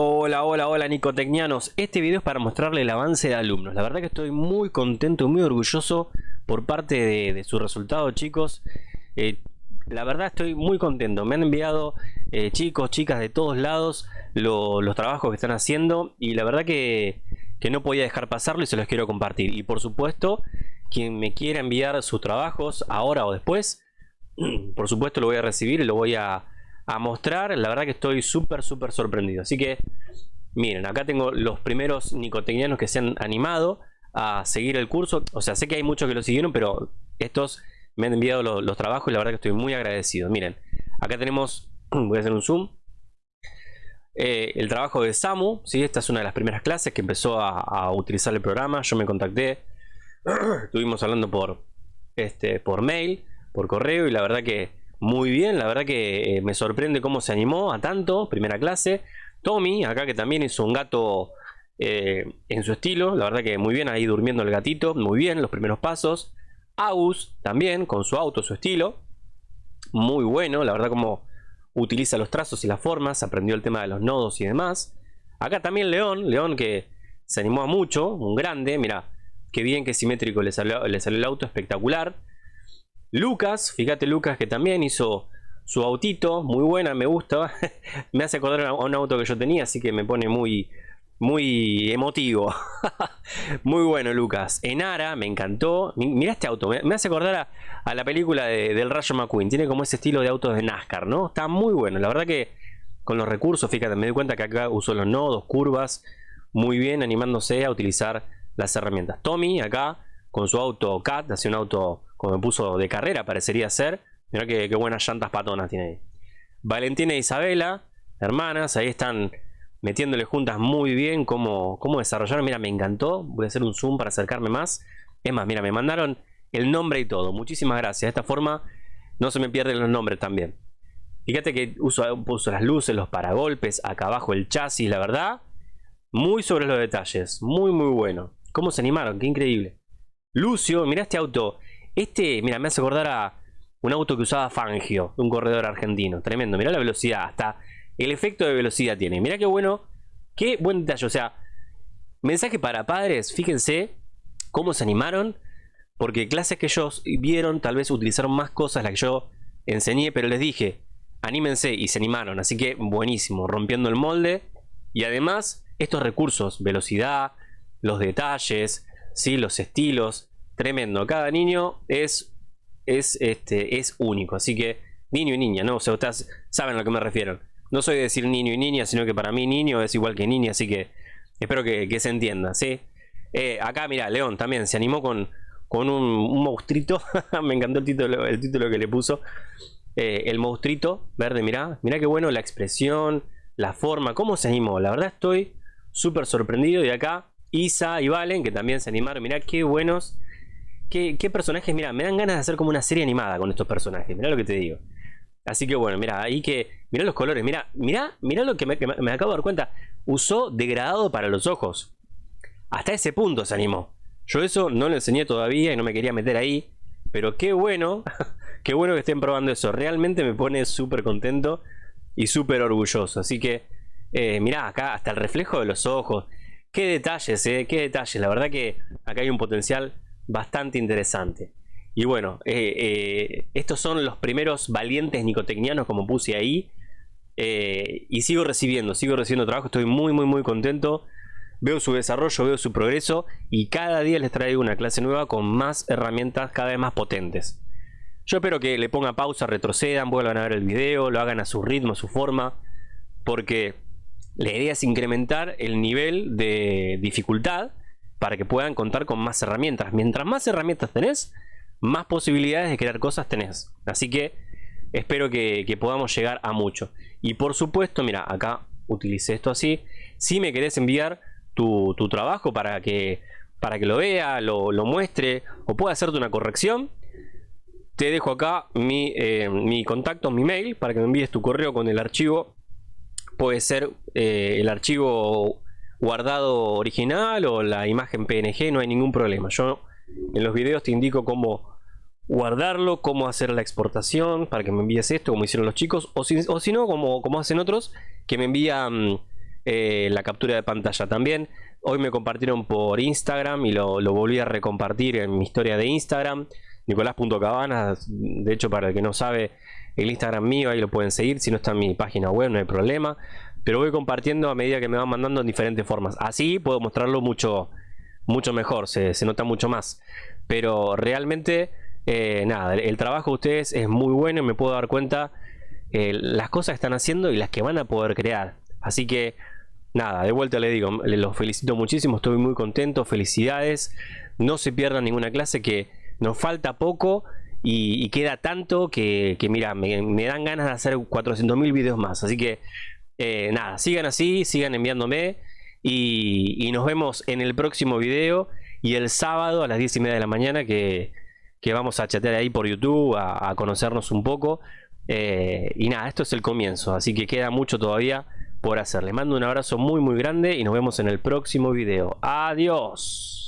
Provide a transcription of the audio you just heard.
Hola, hola, hola Nicotecnianos. Este video es para mostrarle el avance de alumnos. La verdad que estoy muy contento y muy orgulloso por parte de, su resultado, chicos. Eh, la verdad estoy muy contento. Me han enviado eh, chicos, chicas de todos lados los trabajos que están haciendo y la verdad que, que no podía dejar pasarlo y se los quiero compartir. Y por supuesto, quien me quiera enviar sus trabajos ahora o después, por supuesto lo voy a recibir y lo voy a a mostrar. La verdad que estoy súper, súper sorprendido. Así que, miren, acá tengo los primeros nicotecnianos que se han animado a seguir el curso. O sea, sé que hay muchos que lo siguieron, pero estos me han enviado los, trabajos y la verdad que estoy muy agradecido. Miren, acá tenemos, voy a hacer un zoom. Eh, el trabajo de Samu, ¿sí? esta es una de las primeras clases que empezó a, utilizar el programa. Yo me contacté, estuvimos hablando por, este, por mail, por correo y la verdad que muy bien, la verdad que eh, me sorprende cómo se animó a tanto, primera clase. Tommy, acá que también hizo un gato eh, en su estilo, la verdad que muy bien, ahí durmiendo el gatito, muy bien, los primeros pasos. Agus también, con su auto, su estilo, muy bueno, la verdad como utiliza los trazos y las formas, aprendió el tema de los nodos y demás. Acá también León, León que se animó a mucho, un grande, mira, qué bien, qué simétrico le salió, le salió el auto, espectacular. Lucas, fíjate Lucas que también hizo su autito, muy buena, me gusta. me hace acordar a un auto que yo tenía, así que me pone muy, muy emotivo. muy bueno Lucas. Enara, me encantó. Mira este auto, me hace acordar a, la película del Rayo McQueen. Tiene como ese estilo de autos de NASCAR, ¿no? Está muy bueno, la verdad que con los recursos, fíjate, me doy cuenta que acá usó los nodos, curvas, muy bien, animándose a utilizar las herramientas. Tommy, acá, con su auto CAT, hace un auto como me puso de carrera, parecería ser. Mira qué, buenas llantas patonas tiene ahí. Valentina e Isabela, hermanas, ahí están metiéndole juntas muy bien cómo, cómo. Mira, me encantó. Voy a hacer un zoom para acercarme más. Es más, mira, me mandaron el nombre y todo. Muchísimas gracias. De esta forma no se me pierden los nombres también. Fíjate que uso, puso las luces, los paragolpes, acá abajo el chasis, la verdad. Muy sobre los detalles. Muy, muy bueno. ¿Cómo se animaron? Qué increíble. Lucio, mira este auto. Este, mira, me hace acordar a un auto que usaba Fangio, un corredor argentino. Tremendo, mira la velocidad, hasta el efecto de velocidad tiene. Mira qué bueno, qué buen detalle. O sea, mensaje para padres, fíjense cómo se animaron. Porque clases que ellos vieron, tal vez utilizaron más cosas las que yo enseñé, pero les dije, anímense y se animaron. Así que buenísimo, rompiendo el molde. Y además, estos recursos, velocidad, los detalles, ¿sí? los estilos, tremendo. Cada niño es, es, este, es único. Así que niño y niña, ¿no? O sea, ustedes saben a lo que me refiero. No soy de decir niño y niña, sino que para mí niño es igual que niña. Así que espero que, se entienda, ¿sí? Eh, acá, mira, León también se animó con, con un, un monstruito. me encantó el título, el título que le puso. Eh, el monstruito verde, mira, mira qué bueno la expresión, la forma, cómo se animó. La verdad estoy súper sorprendido. Y acá Isa y Valen, que también se animaron. Mira qué buenos qué, personajes, mira, me dan ganas de hacer como una serie animada con estos personajes, mira lo que te digo. Así que bueno, mira, ahí que, mira los colores, mira, mira, mira lo que me, acabo de dar cuenta. Usó degradado para los ojos. Hasta ese punto se animó. Yo eso no lo enseñé todavía y no me quería meter ahí. Pero qué bueno, qué bueno que estén probando eso. Realmente me pone súper contento y súper orgulloso. Así que, eh, mirá, acá hasta el reflejo de los ojos. Qué detalles, eh, qué detalles. La verdad que acá hay un potencial bastante interesante. Y bueno, eh, eh, estos son los primeros valientes nicotecnianos como puse ahí. Eh, y sigo recibiendo, sigo recibiendo trabajo, estoy muy muy muy contento. Veo su desarrollo, veo su progreso y cada día les traigo una clase nueva con más herramientas cada vez más potentes. Yo espero que le ponga pausa, retrocedan, vuelvan a ver el video, lo hagan a su ritmo, a su forma, porque la idea es incrementar el nivel de dificultad para que puedan contar con más herramientas. Mientras más herramientas tenés, más posibilidades de crear cosas tenés. Así que espero que, podamos llegar a mucho. Y por supuesto, mira, acá utilicé esto así. Si me querés enviar tu, trabajo para que, para que lo vea, lo, muestre o pueda hacerte una corrección, te dejo acá mi, eh, mi, contacto, mi mail, para que me envíes tu correo con el archivo. Puede ser eh, el archivo guardado original o la imagen PNG, no hay ningún problema. Yo en los videos te indico cómo guardarlo, cómo hacer la exportación para que me envíes esto como hicieron los chicos o si, o si no como, como hacen otros que me envían eh, la captura de pantalla también. Hoy me compartieron por Instagram y lo, lo volví a recompartir en mi historia de Instagram. Nicolás.cabanas, de hecho para el que no sabe, el Instagram mío, ahí lo pueden seguir, si no está en mi página web no hay problema. Pero voy compartiendo a medida que me van mandando en diferentes formas. Así puedo mostrarlo mucho, mucho mejor, se, nota mucho más. Pero realmente, eh, nada, el, trabajo de ustedes es muy bueno y me puedo dar cuenta eh, las cosas que están haciendo y las que van a poder crear. Así que, nada, de vuelta le digo, los felicito muchísimo, estoy muy contento, felicidades. No se pierdan ninguna clase que nos falta poco y, queda tanto que, mira, me, dan ganas de hacer 400.000 videos más. Así que eh, nada, sigan así, sigan enviándome y, nos vemos en el próximo video y el sábado a las 10 y media de la mañana que, vamos a chatear ahí por YouTube, a, conocernos un poco. Eh, y nada, esto es el comienzo, así que queda mucho todavía por hacer. Les mando un abrazo muy muy grande y nos vemos en el próximo video. Adiós.